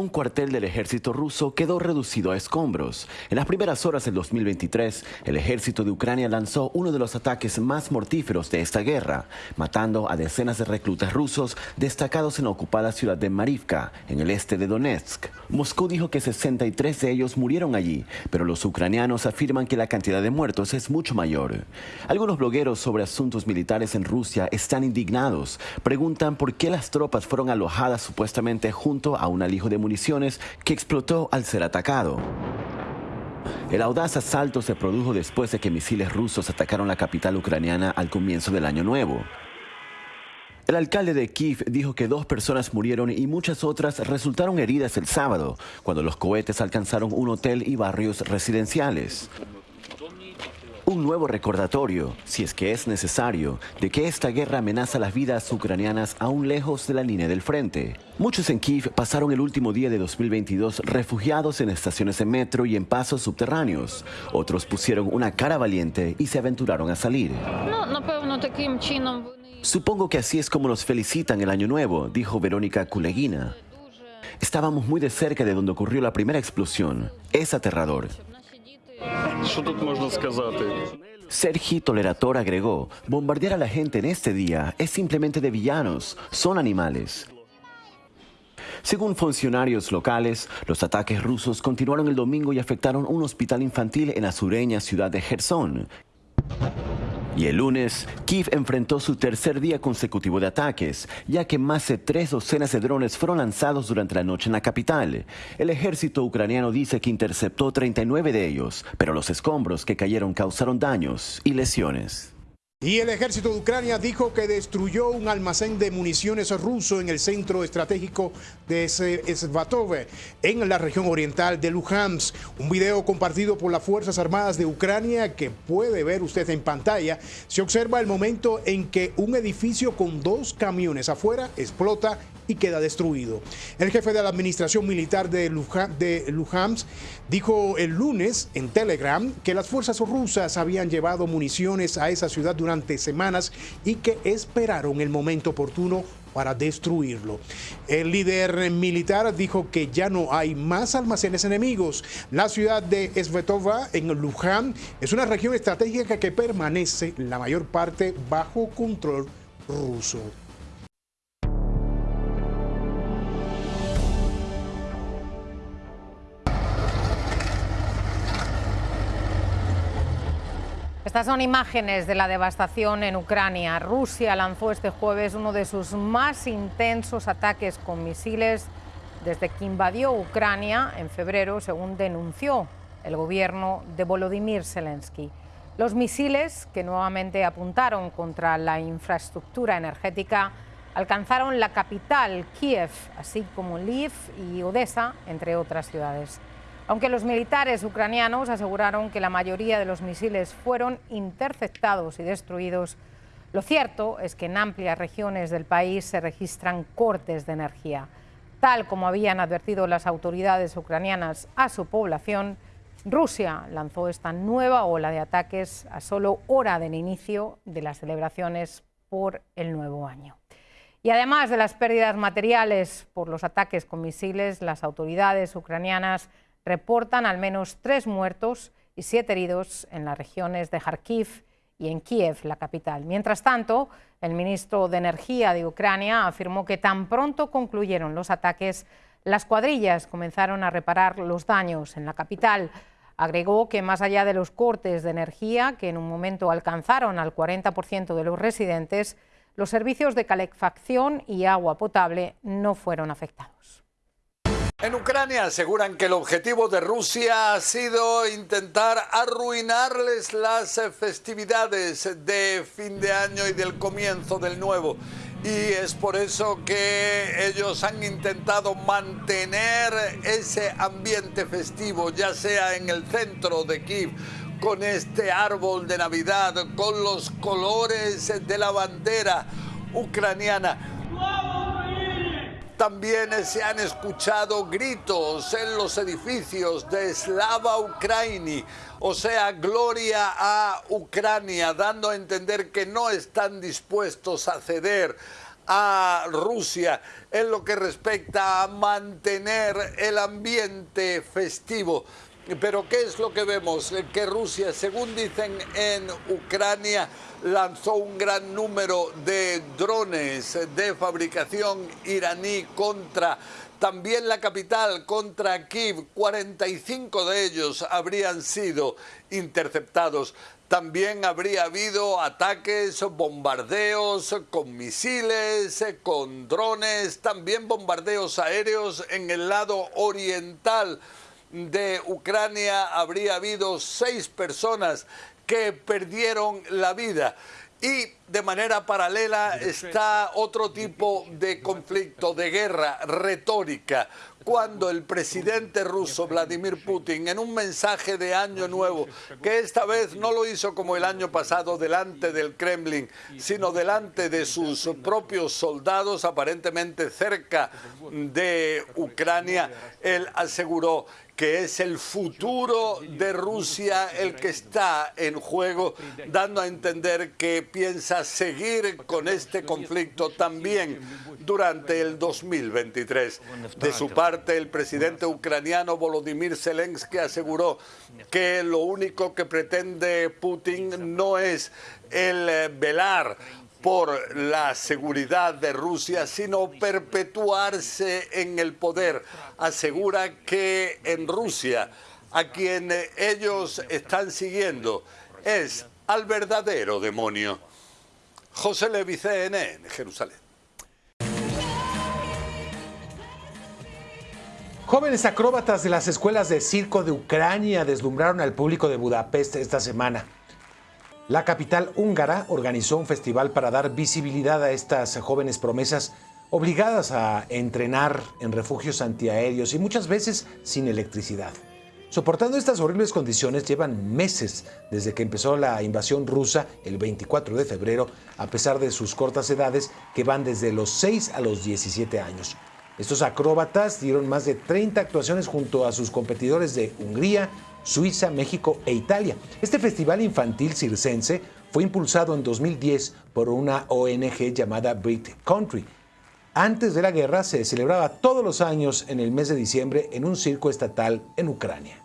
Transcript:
un cuartel del ejército ruso quedó reducido a escombros. En las primeras horas del 2023, el ejército de Ucrania lanzó uno de los ataques más mortíferos de esta guerra, matando a decenas de reclutas rusos destacados en la ocupada ciudad de Marivka, en el este de Donetsk. Moscú dijo que 63 de ellos murieron allí, pero los ucranianos afirman que la cantidad de muertos es mucho mayor. Algunos blogueros sobre asuntos militares en Rusia están indignados, preguntan por qué las tropas fueron alojadas supuestamente junto a un alijo de municiones que explotó al ser atacado. El audaz asalto se produjo después de que misiles rusos atacaron la capital ucraniana al comienzo del año nuevo. El alcalde de Kiev dijo que dos personas murieron y muchas otras resultaron heridas el sábado, cuando los cohetes alcanzaron un hotel y barrios residenciales. Un nuevo recordatorio, si es que es necesario, de que esta guerra amenaza las vidas ucranianas aún lejos de la línea del frente. Muchos en Kiev pasaron el último día de 2022 refugiados en estaciones de metro y en pasos subterráneos. Otros pusieron una cara valiente y se aventuraron a salir. Supongo que así es como nos felicitan el año nuevo, dijo Verónica Kulegina. Estábamos muy de cerca de donde ocurrió la primera explosión. Es aterrador. Sergi Tolerator agregó, bombardear a la gente en este día es simplemente de villanos, son animales. Según funcionarios locales, los ataques rusos continuaron el domingo y afectaron un hospital infantil en la sureña ciudad de Gerson. Y el lunes, Kiev enfrentó su tercer día consecutivo de ataques, ya que más de tres docenas de drones fueron lanzados durante la noche en la capital. El ejército ucraniano dice que interceptó 39 de ellos, pero los escombros que cayeron causaron daños y lesiones. Y el ejército de Ucrania dijo que destruyó un almacén de municiones ruso en el centro estratégico de Svatov, en la región oriental de Luhansk. Un video compartido por las Fuerzas Armadas de Ucrania que puede ver usted en pantalla. Se observa el momento en que un edificio con dos camiones afuera explota y queda destruido. El jefe de la administración militar de, Luhansk dijo el lunes en Telegram que las fuerzas rusas habían llevado municiones a esa ciudad durante semanas y que esperaron el momento oportuno para destruirlo. El líder militar dijo que ya no hay más almacenes enemigos. La ciudad de Svetova, en Luhansk, es una región estratégica que permanece la mayor parte bajo control ruso. Estas son imágenes de la devastación en Ucrania. Rusia lanzó este jueves uno de sus más intensos ataques con misiles desde que invadió Ucrania en febrero, según denunció el gobierno de Volodymyr Zelensky. Los misiles, que nuevamente apuntaron contra la infraestructura energética, alcanzaron la capital, Kiev, así como Lviv y Odessa, entre otras ciudades aunque los militares ucranianos aseguraron que la mayoría de los misiles fueron interceptados y destruidos, lo cierto es que en amplias regiones del país se registran cortes de energía. Tal como habían advertido las autoridades ucranianas a su población, Rusia lanzó esta nueva ola de ataques a solo hora del inicio de las celebraciones por el nuevo año. Y además de las pérdidas materiales por los ataques con misiles, las autoridades ucranianas reportan al menos tres muertos y siete heridos en las regiones de Kharkiv y en Kiev, la capital. Mientras tanto, el ministro de Energía de Ucrania afirmó que tan pronto concluyeron los ataques, las cuadrillas comenzaron a reparar los daños en la capital. Agregó que más allá de los cortes de energía, que en un momento alcanzaron al 40% de los residentes, los servicios de calefacción y agua potable no fueron afectados. En Ucrania aseguran que el objetivo de Rusia ha sido intentar arruinarles las festividades de fin de año y del comienzo del nuevo. Y es por eso que ellos han intentado mantener ese ambiente festivo, ya sea en el centro de Kiev, con este árbol de Navidad, con los colores de la bandera ucraniana también se han escuchado gritos en los edificios de Slava Ukraini, o sea, gloria a Ucrania, dando a entender que no están dispuestos a ceder a Rusia en lo que respecta a mantener el ambiente festivo. Pero ¿qué es lo que vemos? Que Rusia, según dicen en Ucrania, lanzó un gran número de drones de fabricación iraní contra también la capital, contra Kiev. 45 de ellos habrían sido interceptados. También habría habido ataques, bombardeos con misiles, con drones, también bombardeos aéreos en el lado oriental de Ucrania. Habría habido seis personas que perdieron la vida. Y de manera paralela está otro tipo de conflicto, de guerra retórica, cuando el presidente ruso Vladimir Putin, en un mensaje de Año Nuevo, que esta vez no lo hizo como el año pasado delante del Kremlin, sino delante de sus propios soldados, aparentemente cerca de Ucrania, él aseguró que es el futuro de Rusia el que está en juego, dando a entender que piensa seguir con este conflicto también durante el 2023. De su parte, el presidente ucraniano Volodymyr Zelensky aseguró que lo único que pretende Putin no es el velar por la seguridad de Rusia, sino perpetuarse en el poder. Asegura que en Rusia a quien ellos están siguiendo es al verdadero demonio. José Levi, CNN, Jerusalén. Jóvenes acróbatas de las escuelas de circo de Ucrania deslumbraron al público de Budapest esta semana. La capital húngara organizó un festival para dar visibilidad a estas jóvenes promesas obligadas a entrenar en refugios antiaéreos y muchas veces sin electricidad. Soportando estas horribles condiciones llevan meses desde que empezó la invasión rusa el 24 de febrero, a pesar de sus cortas edades que van desde los 6 a los 17 años. Estos acróbatas dieron más de 30 actuaciones junto a sus competidores de Hungría, Suiza, México e Italia. Este festival infantil circense fue impulsado en 2010 por una ONG llamada Brit Country. Antes de la guerra se celebraba todos los años en el mes de diciembre en un circo estatal en Ucrania.